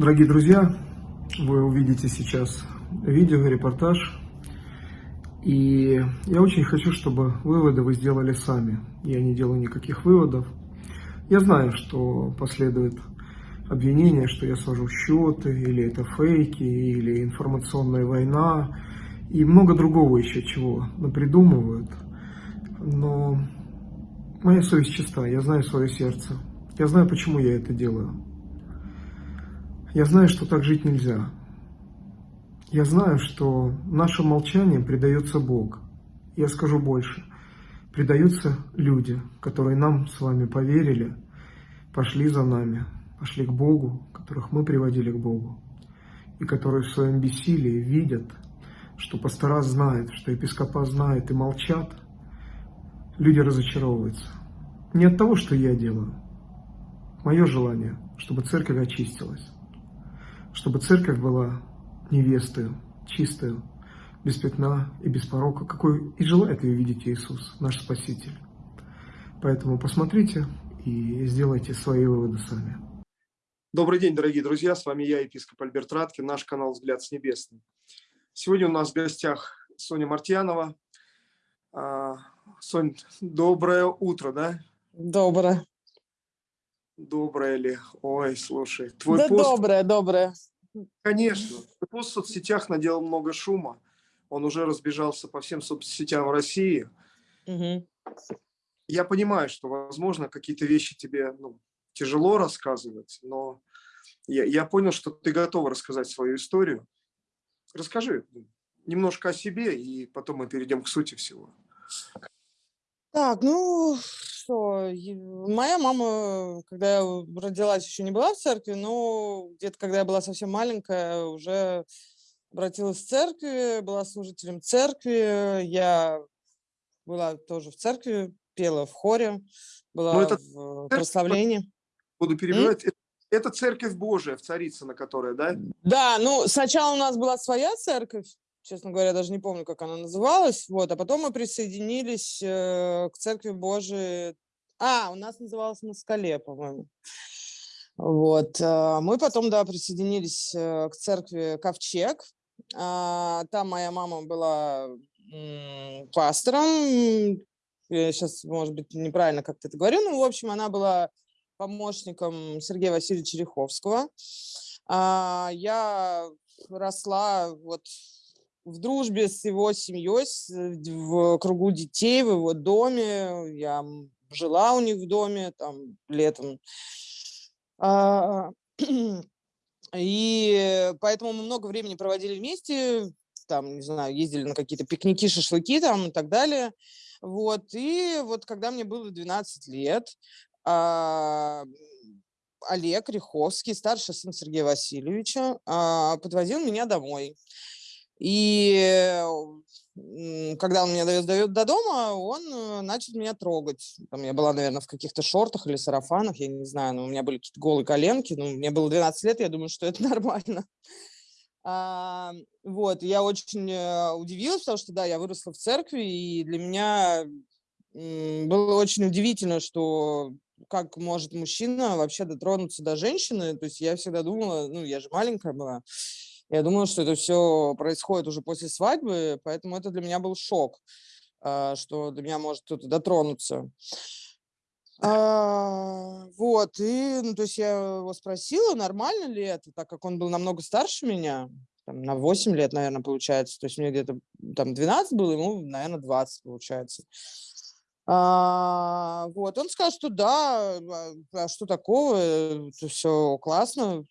Дорогие друзья, вы увидите сейчас видео, репортаж. И я очень хочу, чтобы выводы вы сделали сами. Я не делаю никаких выводов. Я знаю, что последует обвинение, что я свожу счеты, или это фейки, или информационная война, и много другого еще чего придумывают. Но моя совесть чиста, я знаю свое сердце. Я знаю, почему я это делаю. Я знаю, что так жить нельзя. Я знаю, что нашим молчанием предается Бог. Я скажу больше. Предаются люди, которые нам с вами поверили, пошли за нами, пошли к Богу, которых мы приводили к Богу, и которые в своем бессилии видят, что пастора знает, что епископа знает и молчат, люди разочаровываются. Не от того, что я делаю. Мое желание, чтобы церковь очистилась чтобы церковь была невестой, чистой, без пятна и без порока, какой и желает ее видеть Иисус, наш Спаситель. Поэтому посмотрите и сделайте свои выводы сами. Добрый день, дорогие друзья, с вами я, епископ Альберт Радкин, наш канал «Взгляд с небесным». Сегодня у нас в гостях Соня Мартьянова. А, Сонь, доброе утро, да? Доброе. Доброе ли? Ой, слушай. Твой да пост... доброе, доброе. Конечно. Твой пост в соцсетях наделал много шума. Он уже разбежался по всем соцсетям в России. Угу. Я понимаю, что, возможно, какие-то вещи тебе ну, тяжело рассказывать, но я, я понял, что ты готова рассказать свою историю. Расскажи немножко о себе, и потом мы перейдем к сути всего. Так, ну, что, моя мама, когда я родилась, еще не была в церкви, но где-то, когда я была совсем маленькая, уже обратилась в церкви, была служителем церкви. Я была тоже в церкви, пела в хоре, была это в прославлении. Буду перебивать. М? Это церковь Божия, в Царицыно, которая, да? Да, ну, сначала у нас была своя церковь, честно говоря, даже не помню, как она называлась, вот, а потом мы присоединились э, к Церкви Божией, а, у нас называлась на скале, по-моему, вот, э, мы потом, да, присоединились э, к Церкви Ковчег, э, там моя мама была пастором, я сейчас, может быть, неправильно как-то это говорю, но, в общем, она была помощником Сергея Васильевича Риховского. А, я росла вот в дружбе с его семьей, в кругу детей, в его доме. Я жила у них в доме там летом. А, и поэтому мы много времени проводили вместе, там, не знаю, ездили на какие-то пикники, шашлыки там и так далее. Вот, и вот когда мне было 12 лет, а, Олег Риховский, старший сын Сергея Васильевича, а, подвозил меня домой. И когда он меня довез до, до дома, он э, начал меня трогать. Там я была, наверное, в каких-то шортах или сарафанах, я не знаю, но у меня были какие-то голые коленки. Ну, мне было 12 лет, я думаю, что это нормально. А, вот, я очень э, удивилась, потому что, да, я выросла в церкви, и для меня было очень удивительно, что как может мужчина вообще дотронуться до женщины. То есть я всегда думала, ну, я же маленькая была, я думала, что это все происходит уже после свадьбы, поэтому это для меня был шок, а, что до меня может кто-то дотронуться. А, вот, и, ну, то есть я его спросила, нормально ли это, так как он был намного старше меня, там, на 8 лет, наверное, получается, то есть мне где-то там 12 было, ему, наверное, 20 получается. А, вот, он сказал, что да, а, а что такого, это все классно,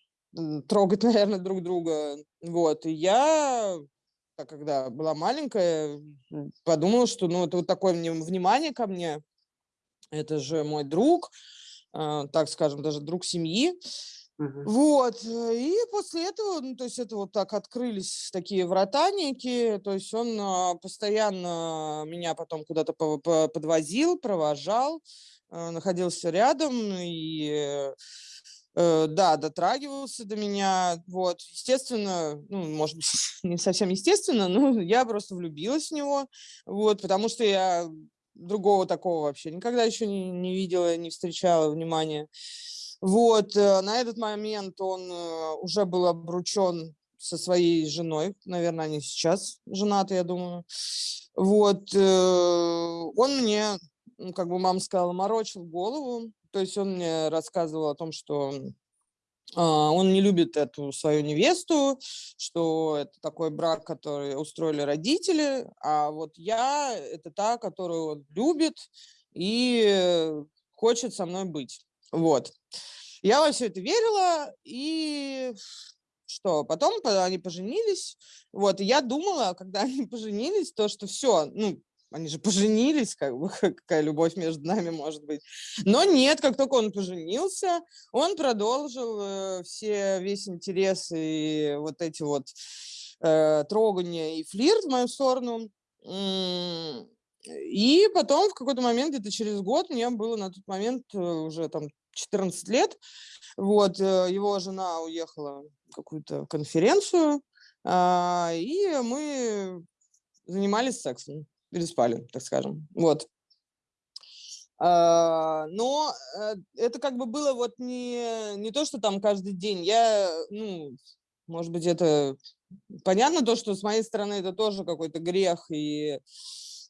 трогать, наверное, друг друга. Вот, и я, когда была маленькая, подумала, что, ну, это вот такое внимание ко мне, это же мой друг, э, так скажем, даже друг семьи. Угу. Вот, и после этого, ну, то есть это вот так открылись такие вратаники, то есть он а, постоянно меня потом куда-то подвозил, провожал, э, находился рядом, и Э, да, дотрагивался до меня, вот, естественно, ну, может быть, не совсем естественно, но я просто влюбилась в него, вот, потому что я другого такого вообще никогда еще не, не видела, не встречала внимания, Вот, э, на этот момент он э, уже был обручен со своей женой, наверное, они сейчас женаты, я думаю. Вот, он мне, как бы мама сказала, морочил голову, то есть он мне рассказывал о том, что а, он не любит эту свою невесту, что это такой брак, который устроили родители, а вот я – это та, которую он любит и хочет со мной быть. Вот. Я во все это верила, и что потом они поженились. Вот, я думала, когда они поженились, то, что все, ну, они же поженились, как бы, какая любовь между нами может быть. Но нет, как только он поженился, он продолжил э, все, весь интерес и вот эти вот э, трогания и флирт в мою сторону. И потом в какой-то момент, где-то через год, мне было на тот момент э, уже там 14 лет, вот, э, его жена уехала какую-то конференцию, э, и мы занимались сексом переспали, так скажем. Вот. А, но э, это как бы было вот не, не то, что там каждый день. Я, ну, может быть, это понятно то, что с моей стороны это тоже какой-то грех. И,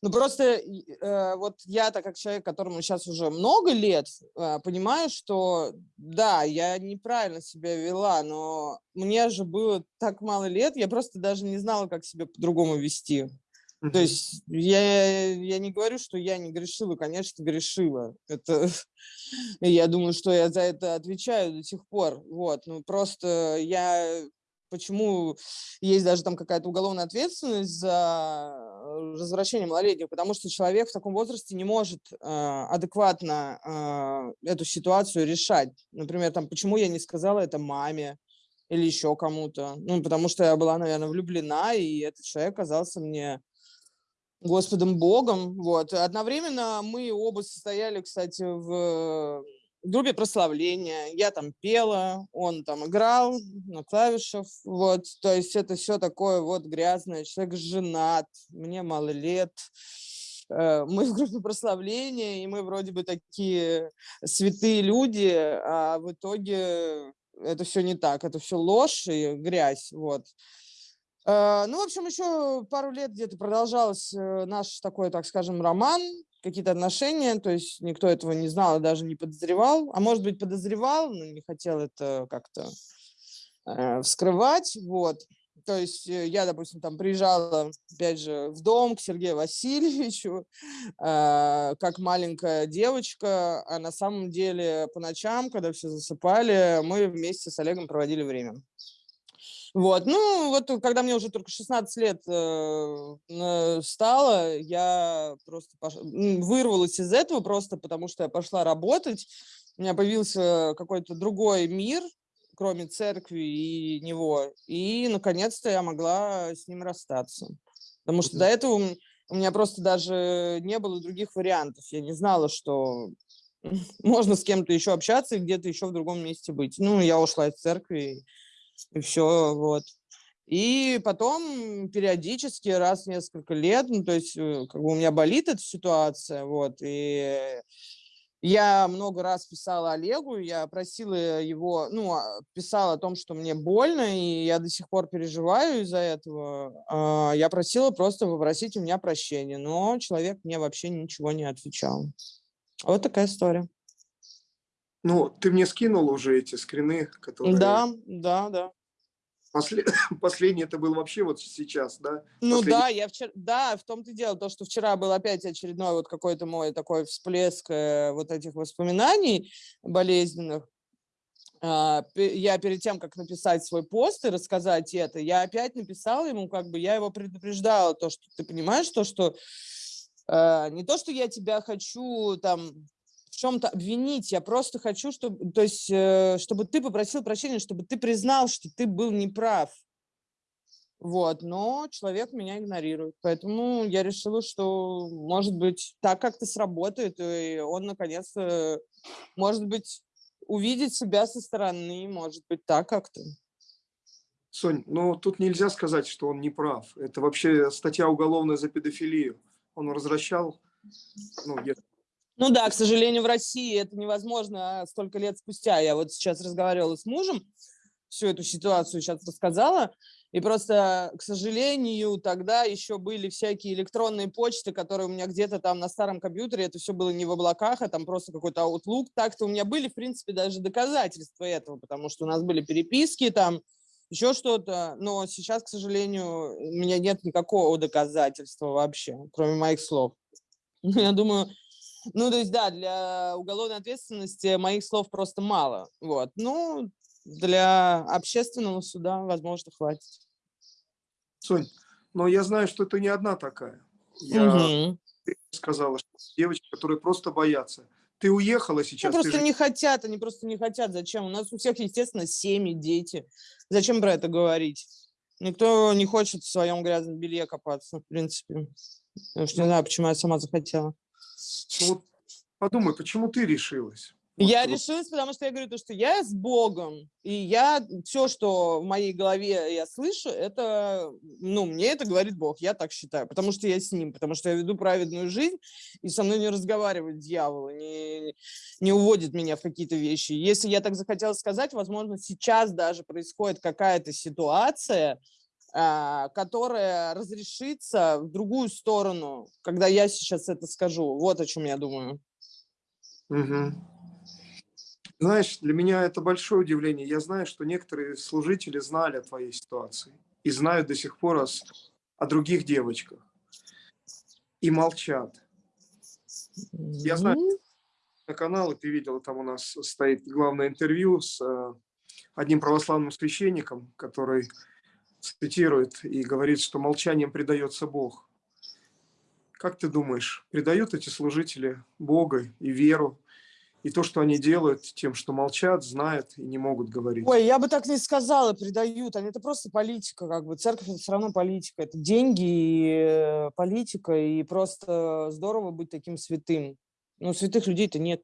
ну, просто э, вот я, так как человек, которому сейчас уже много лет, э, понимаю, что да, я неправильно себя вела, но мне же было так мало лет, я просто даже не знала, как себя по-другому вести. То есть я, я не говорю, что я не грешила, конечно, грешила. Это, я думаю, что я за это отвечаю до сих пор. Вот, ну просто я почему есть даже там какая-то уголовная ответственность за развращение малолетних, потому что человек в таком возрасте не может э, адекватно э, эту ситуацию решать. Например, там, почему я не сказала это маме или еще кому-то. Ну, потому что я была, наверное, влюблена, и этот человек оказался мне Господом Богом. Вот. Одновременно мы оба состояли, кстати, в группе прославления. Я там пела, он там играл на клавишах. Вот. То есть это все такое вот грязное. Человек женат, мне мало лет. Э, мы в группе прославления, и мы вроде бы такие святые люди, а в итоге это все не так. Это все ложь и грязь. Вот. Э, ну, в общем, еще пару лет где-то продолжался э, наш такой, так скажем, роман, какие-то отношения, то есть никто этого не знал даже не подозревал, а может быть подозревал, но не хотел это как-то э, вскрывать, вот. То есть я, допустим, там приезжала, опять же, в дом к Сергею Васильевичу, э, как маленькая девочка, а на самом деле по ночам, когда все засыпали, мы вместе с Олегом проводили время. Вот, ну, вот когда мне уже только 16 лет э, стало, я просто пош... вырвалась из этого просто потому, что я пошла работать. У меня появился какой-то другой мир, кроме церкви и него. И, наконец-то, я могла с ним расстаться. Потому что до этого у меня просто даже не было других вариантов. Я не знала, что можно с кем-то еще общаться и где-то еще в другом месте быть. Ну, я ушла из церкви, и все, вот. И потом периодически, раз в несколько лет, ну, то есть, э, как бы у меня болит эта ситуация, вот, и я много раз писала Олегу, я просила его, ну, а, писала о том, что мне больно, и я до сих пор переживаю из-за этого. А, я просила просто попросить у меня прощения, но человек мне вообще ничего не отвечал. Вот такая история. Ну, ты мне скинул уже эти скрины, которые... Да, да, да. Послед... Последний это был вообще вот сейчас, да? Ну Последний... да, я вчера, да, в том-то и дело, то, что вчера был опять очередной вот какой-то мой такой всплеск э, вот этих воспоминаний болезненных. Э, я перед тем, как написать свой пост и рассказать это, я опять написала ему, как бы я его предупреждала, то, что ты понимаешь, то, что э, не то, что я тебя хочу там чем-то обвинить, я просто хочу, чтобы, то есть, э, чтобы ты попросил прощения, чтобы ты признал, что ты был неправ. Вот, но человек меня игнорирует. Поэтому я решила, что, может быть, так как-то сработает, и он, наконец-то, может быть, увидит себя со стороны, может быть, так как-то. Сонь, ну тут нельзя сказать, что он не прав. Это вообще статья уголовная за педофилию. Он возвращал, ну, Ну да, к сожалению, в России это невозможно столько лет спустя. Я вот сейчас разговаривала с мужем, всю эту ситуацию сейчас рассказала, и просто, к сожалению, тогда еще были всякие электронные почты, которые у меня где-то там на старом компьютере, это все было не в облаках, а там просто какой-то Outlook. Так-то у меня были, в принципе, даже доказательства этого, потому что у нас были переписки там, еще что-то, но сейчас, к сожалению, у меня нет никакого доказательства вообще, кроме моих слов. Я думаю, ну, то есть, да, для уголовной ответственности моих слов просто мало. Вот. Ну, для общественного суда, возможно, хватит. Сонь, но я знаю, что ты не одна такая. Я угу. сказала, что девочки, которые просто боятся. Ты уехала сейчас. Они просто же... не хотят, они просто не хотят. Зачем? У нас у всех, естественно, семьи, дети. Зачем про это говорить? Никто не хочет в своем грязном белье копаться, в принципе. Я уж не знаю, почему я сама захотела. Ну, вот подумай, почему ты решилась? Вот, я вот. решилась, потому что я говорю то, что я с Богом, и я все, что в моей голове я слышу, это, ну, мне это говорит Бог, я так считаю, потому что я с Ним, потому что я веду праведную жизнь, и со мной не разговаривает дьявол, не, не уводит меня в какие-то вещи. Если я так захотела сказать, возможно, сейчас даже происходит какая-то ситуация, которая разрешится в другую сторону, когда я сейчас это скажу. Вот о чем я думаю. Угу. Знаешь, для меня это большое удивление. Я знаю, что некоторые служители знали о твоей ситуации и знают до сих пор о, о других девочках и молчат. Я знаю, на канале ты видел, там у нас стоит главное интервью с э, одним православным священником, который цитирует и говорит, что молчанием предается Бог. Как ты думаешь, предают эти служители Бога и веру, и то, что они делают тем, что молчат, знают и не могут говорить? Ой, я бы так не сказала, предают. Они, это просто политика, как бы. Церковь – это все равно политика. Это деньги и э, политика, и просто здорово быть таким святым. Но святых людей-то нет.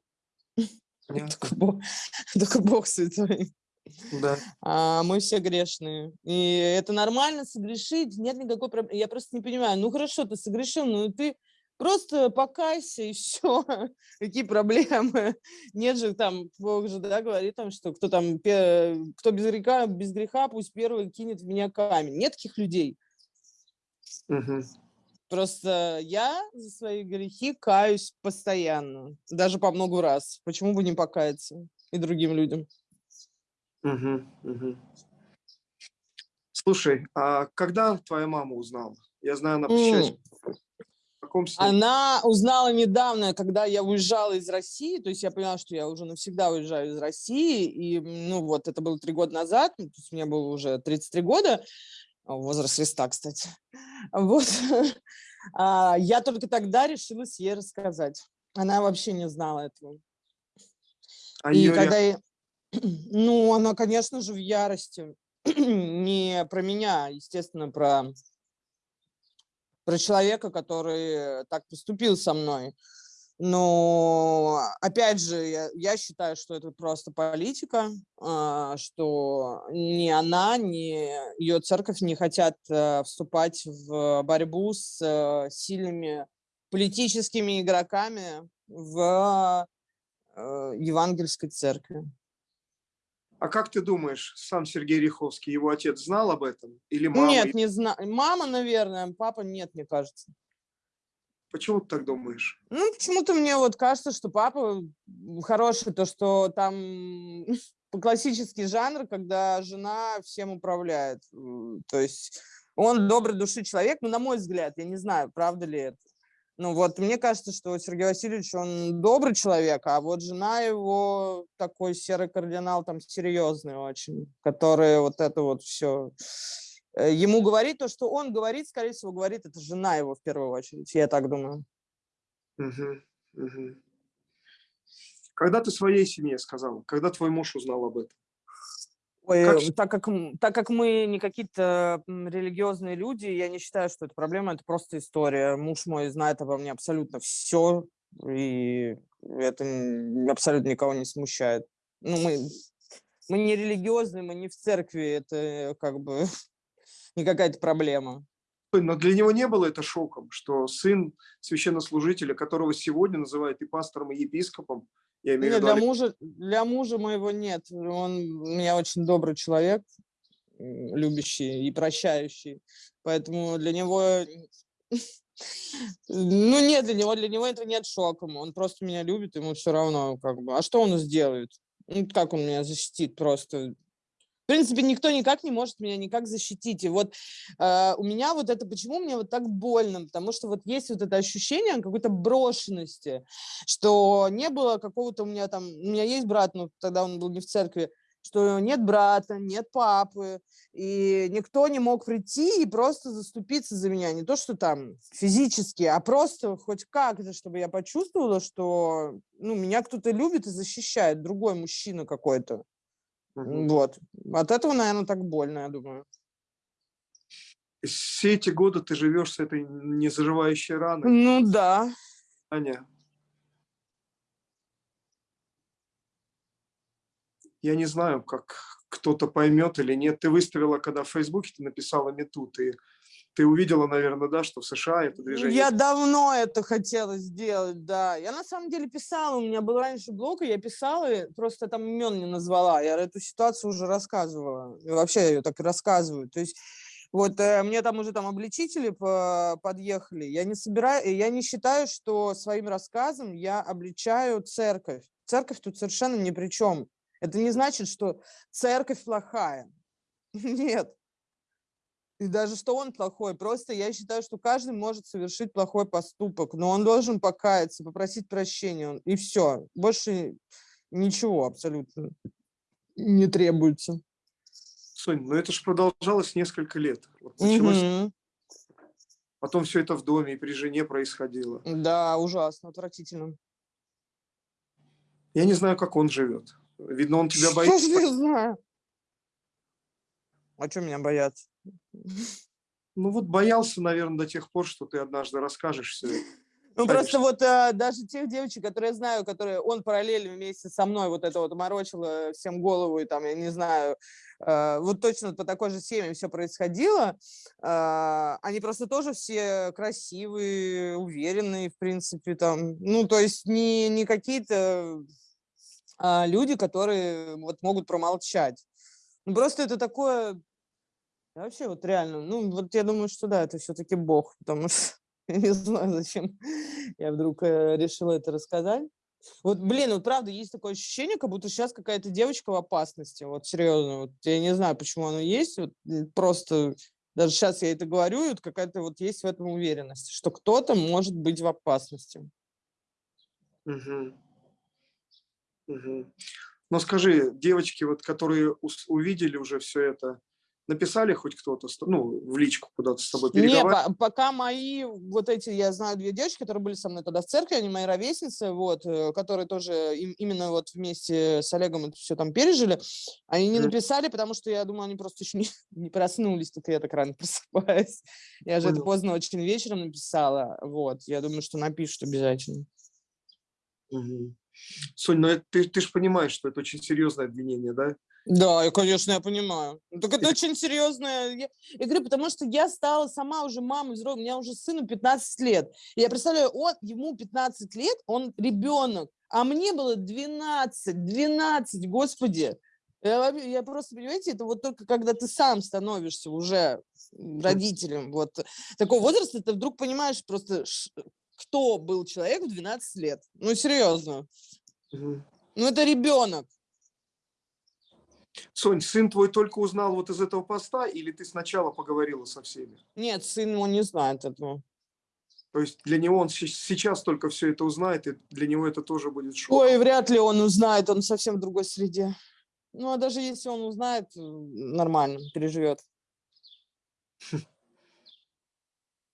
Только Бог, только Бог святой. Да. А, мы все грешные. И это нормально согрешить, нет никакой проблемы. Я просто не понимаю, ну хорошо, ты согрешил, ну ты просто покайся и все. Какие проблемы? Нет же там, Бог же, да, говорит там, что кто там, кто без греха, без греха, пусть первый кинет в меня камень. Нет таких людей. Угу. Просто я за свои грехи каюсь постоянно, даже по много раз. Почему бы не покаяться и другим людям? Угу, угу. Слушай, а когда твоя мама узнала? Я знаю, она посещает... Каком Она узнала недавно, когда я уезжала из России, то есть я поняла, что я уже навсегда уезжаю из России, и, ну, вот, это было три года назад, то есть мне было уже 33 года, возраст Христа, кстати. Вот. А, я только тогда решилась ей рассказать. Она вообще не знала этого. А и когда я... Ну, она, конечно же, в ярости. Не про меня, естественно, про, про человека, который так поступил со мной. Но, опять же, я, я считаю, что это просто политика, а, что ни она, ни ее церковь не хотят э, вступать в борьбу с э, сильными политическими игроками в э, евангельской церкви. А как ты думаешь, сам Сергей Риховский, его отец знал об этом? Или мама? Нет, не знаю. Мама, наверное, папа нет, мне кажется. Почему ты так думаешь? Ну, почему-то мне вот кажется, что папа хороший, то, что там классический жанр, когда жена всем управляет. То есть он добрый души человек, но на мой взгляд, я не знаю, правда ли это. Ну вот, мне кажется, что Сергей Васильевич, он добрый человек, а вот жена его такой серый кардинал, там серьезный очень, который вот это вот все... Э, ему говорит то, что он говорит, скорее всего, говорит, это жена его в первую очередь, я так думаю. Угу, угу. Когда ты своей семье сказала? Когда твой муж узнал об этом? Ой, как... Э, так, как, так как мы не какие-то религиозные люди, я не считаю, что это проблема, это просто история. Муж мой знает обо мне абсолютно все, и это абсолютно никого не смущает. Ну, мы, мы не религиозные, мы не в церкви, это как бы не какая-то проблема. Но для него не было это шоком, что сын священнослужителя, которого сегодня называют и пастором, и епископом, я имею Нет, в виду... для мужа, для мужа моего нет. Он у меня очень добрый человек, любящий и прощающий. Поэтому для него... Ну, нет, для него, для него это нет шоком. Он просто меня любит, ему все равно, как бы. А что он сделает? Ну, как он меня защитит просто? В принципе, никто никак не может меня никак защитить. И вот э, у меня вот это, почему мне вот так больно? Потому что вот есть вот это ощущение какой-то брошенности, что не было какого-то у меня там, у меня есть брат, но тогда он был не в церкви, что нет брата, нет папы, и никто не мог прийти и просто заступиться за меня. Не то, что там физически, а просто хоть как-то, чтобы я почувствовала, что ну, меня кто-то любит и защищает, другой мужчина какой-то. Угу. Вот. От этого, наверное, так больно, я думаю. Все эти годы ты живешь с этой незаживающей раной? Ну да. Аня, я не знаю, как кто-то поймет или нет. Ты выставила, когда в Фейсбуке ты написала мету, ты ты увидела, наверное, да, что в США это движение... Я давно это хотела сделать, да. Я на самом деле писала, у меня был раньше блог, и я писала, просто там имен не назвала. Я эту ситуацию уже рассказывала. И вообще я ее так и рассказываю. То есть вот э, мне там уже там обличители по подъехали. Я не собираю, я не считаю, что своим рассказом я обличаю церковь. Церковь тут совершенно ни при чем. Это не значит, что церковь плохая. Нет. И даже что он плохой, просто я считаю, что каждый может совершить плохой поступок, но он должен покаяться, попросить прощения, и все. Больше ничего абсолютно не требуется. Соня, ну это же продолжалось несколько лет. Вот началось... угу. Потом все это в доме и при жене происходило. Да, ужасно, отвратительно. Я не знаю, как он живет. Видно, он тебя боится. Что не знаю. А что меня бояться? Ну вот боялся, наверное, до тех пор, что ты однажды расскажешь все. Ну Конечно. просто вот а, даже тех девочек, которые я знаю, которые он параллельно вместе со мной вот это вот морочило всем голову, и там, я не знаю, а, вот точно по такой же семье все происходило, а, они просто тоже все красивые, уверенные, в принципе, там, ну то есть не, не какие-то а, люди, которые вот могут промолчать. Ну, просто это такое вообще вот реально, ну вот я думаю, что да, это все-таки Бог, потому что я не знаю, зачем я вдруг э, решила это рассказать. Вот, блин, вот правда, есть такое ощущение, как будто сейчас какая-то девочка в опасности, вот серьезно, вот я не знаю, почему оно есть, вот просто даже сейчас я это говорю, и вот какая-то вот есть в этом уверенность, что кто-то может быть в опасности. Угу. Угу. Но скажи, девочки, вот, которые увидели уже все это, написали хоть кто-то, ну, в личку куда-то с тобой переговаривали? Не, пока мои, вот эти, я знаю две девочки, которые были со мной тогда в церкви, они мои ровесницы, вот, э, которые тоже им, именно вот вместе с Олегом это все там пережили, они не mm. написали, потому что я думаю, они просто еще не, не проснулись, только я так рано просыпаюсь. Я же Понял. это поздно очень вечером написала, вот, я думаю, что напишут обязательно. Угу. Сонь, ну это, ты, ты же понимаешь, что это очень серьезное обвинение, да? Да, я, конечно, я понимаю. Ну, так это очень серьезное. Я, я говорю, потому что я стала сама уже мамой взрослой, у меня уже сыну 15 лет. И я представляю, он, ему 15 лет, он ребенок, а мне было 12, 12, господи. Я, я просто, понимаете, это вот только когда ты сам становишься уже родителем вот такого возраста, ты вдруг понимаешь просто, кто был человек в 12 лет. Ну, серьезно. Угу. Ну, это ребенок. Сонь, сын твой только узнал вот из этого поста, или ты сначала поговорила со всеми? Нет, сын его не знает этого. То есть для него он сейчас только все это узнает, и для него это тоже будет шок. Ой, вряд ли он узнает, он совсем в другой среде. Ну, а даже если он узнает, нормально, переживет.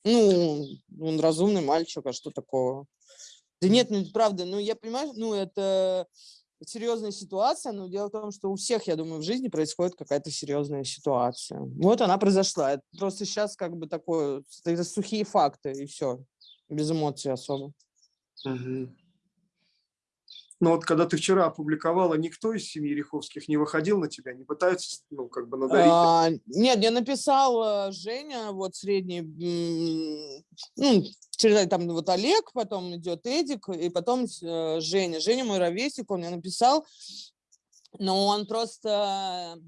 Ну, он разумный мальчик, а что такого? Да нет, ну, правда, ну, я понимаю, ну, это серьезная ситуация, но дело в том, что у всех, я думаю, в жизни происходит какая-то серьезная ситуация. Вот она произошла. Это просто сейчас как бы такое, это сухие факты, и все, без эмоций особо. Угу. Но вот когда ты вчера опубликовала, никто из семьи Риховских не выходил на тебя, не пытаются, ну, как бы надарить? А, нет, я написал Женя, вот средний, ну, через там вот Олег, потом идет Эдик, и потом э, Женя. Женя мой ровесник, он мне написал, но он просто,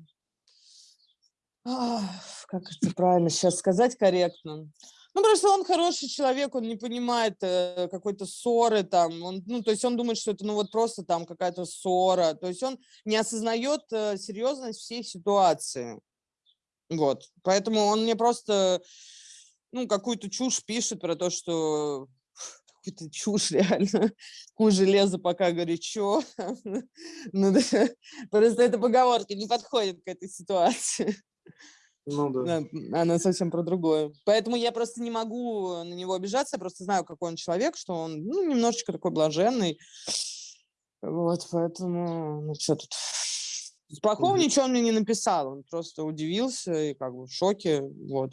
как это правильно сейчас сказать корректно, ну, просто он хороший человек, он не понимает э, какой-то ссоры там, он, ну, то есть он думает, что это, ну, вот просто там какая-то ссора, то есть он не осознает э, серьезность всей ситуации, вот, поэтому он мне просто, ну, какую-то чушь пишет про то, что какую-то чушь реально, у железа пока горячо, ну, просто эта поговорка не подходит к этой ситуации. Ну да. Она совсем про другое. Поэтому я просто не могу на него обижаться, я просто знаю, какой он человек, что он ну, немножечко такой блаженный. Вот, поэтому, ну что тут. Плохого ничего он мне не написал, он просто удивился и как бы в шоке, вот.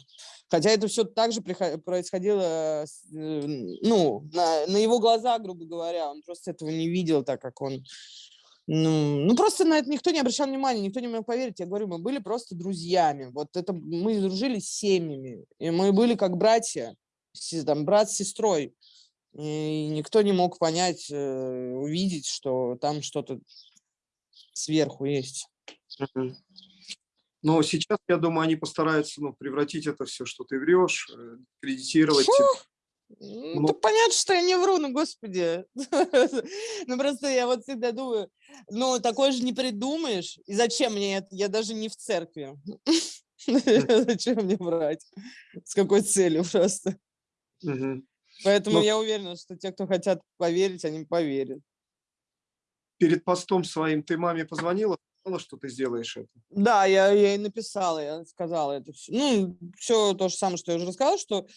Хотя это все так же происходило, э, ну, на, на его глаза, грубо говоря, он просто этого не видел, так как он ну, ну, просто на это никто не обращал внимания, никто не мог поверить. Я говорю, мы были просто друзьями. Вот это мы дружили с семьями, и мы были как братья, там, брат с сестрой. И никто не мог понять, э, увидеть, что там что-то сверху есть. Но сейчас, я думаю, они постараются ну, превратить это все, что ты врешь, э, кредитировать. Фу! Ну, ну, понятно, что я не вру, ну, господи. ну, просто я вот всегда думаю, ну, такое же не придумаешь. И зачем мне это? Я даже не в церкви. зачем мне врать? С какой целью просто? Поэтому я уверена, что те, кто хотят поверить, они поверят. Перед постом своим ты маме позвонила? сказала, что ты сделаешь это? Да, я ей написала, я сказала это все. Ну, все то же самое, что я уже рассказала, что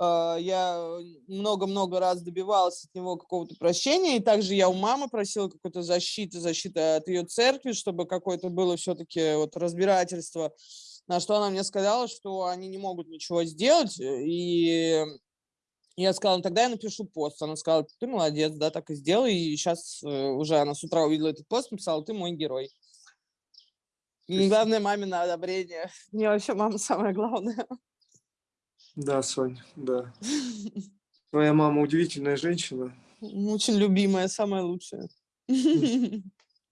я много-много раз добивалась от него какого-то прощения, и также я у мамы просила какой-то защиты, защиты от ее церкви, чтобы какое-то было все-таки вот разбирательство, на что она мне сказала, что они не могут ничего сделать, и я сказала, ну, тогда я напишу пост. Она сказала, ты молодец, да, так и сделай. И сейчас э, уже она с утра увидела этот пост, написала, ты мой герой. И главное, мамино одобрение. Мне вообще мама самое главное. Да, Сонь, да. Твоя мама удивительная женщина. Очень любимая, самая лучшая.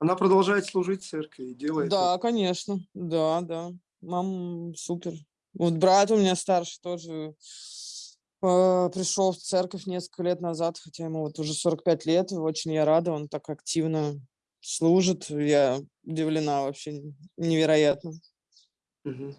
Она продолжает служить церкви и делает Да, это. конечно. Да, да. Мама супер. Вот брат у меня старший тоже э, пришел в церковь несколько лет назад, хотя ему вот уже 45 лет. Очень я рада, он так активно служит. Я удивлена вообще невероятно. Угу.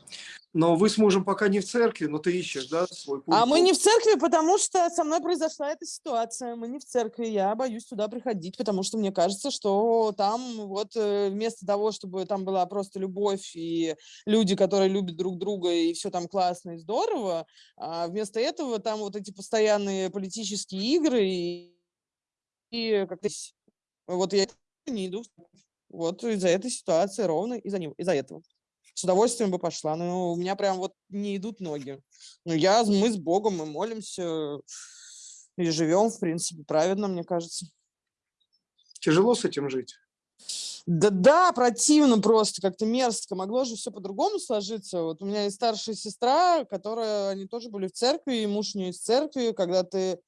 Но вы с мужем пока не в церкви, но ты ищешь, да, свой путь? А мы не в церкви, потому что со мной произошла эта ситуация. Мы не в церкви, я боюсь туда приходить, потому что мне кажется, что там вот э, вместо того, чтобы там была просто любовь и люди, которые любят друг друга, и все там классно и здорово, а вместо этого там вот эти постоянные политические игры и, и как-то вот я не иду. Вот из-за этой ситуации, ровно из-за него, из-за этого с удовольствием бы пошла. Но у меня прям вот не идут ноги. Ну, я, мы с Богом, мы молимся и живем, в принципе, праведно, мне кажется. Тяжело с этим жить? Да, да, противно просто, как-то мерзко. Могло же все по-другому сложиться. Вот у меня есть старшая сестра, которая, они тоже были в церкви, и муж у нее из церкви. Когда ты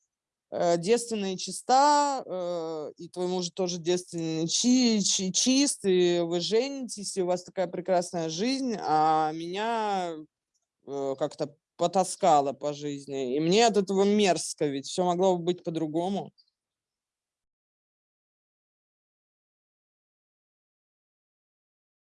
девственная и чиста, э, и твой муж тоже девственный чи, чи, чист, и вы женитесь, и у вас такая прекрасная жизнь, а меня э, как-то потаскало по жизни. И мне от этого мерзко, ведь все могло бы быть по-другому.